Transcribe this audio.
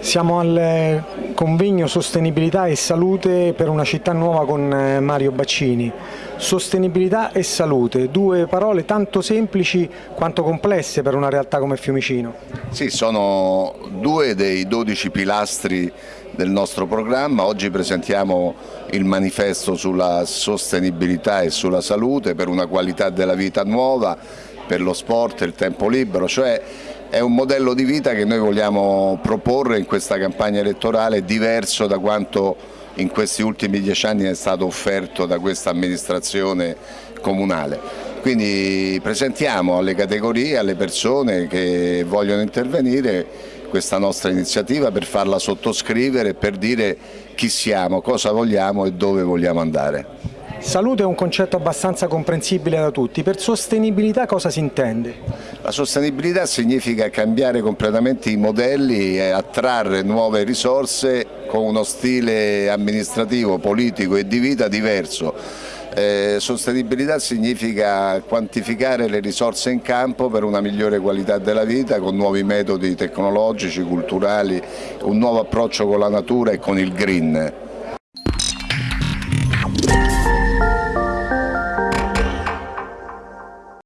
Siamo al convegno Sostenibilità e Salute per una città nuova con eh, Mario Baccini. Sostenibilità e salute, due parole tanto semplici quanto complesse per una realtà come Fiumicino. Sì, sono due dei 12 pilastri del nostro programma. Oggi presentiamo il manifesto sulla sostenibilità e sulla salute per una qualità della vita nuova, per lo sport e il tempo libero, cioè è un modello di vita che noi vogliamo proporre in questa campagna elettorale diverso da quanto in questi ultimi dieci anni è stato offerto da questa amministrazione comunale. Quindi presentiamo alle categorie, alle persone che vogliono intervenire questa nostra iniziativa per farla sottoscrivere, per dire chi siamo, cosa vogliamo e dove vogliamo andare. Salute è un concetto abbastanza comprensibile da tutti, per sostenibilità cosa si intende? La sostenibilità significa cambiare completamente i modelli e attrarre nuove risorse con uno stile amministrativo, politico e di vita diverso. Eh, sostenibilità significa quantificare le risorse in campo per una migliore qualità della vita con nuovi metodi tecnologici, culturali, un nuovo approccio con la natura e con il green.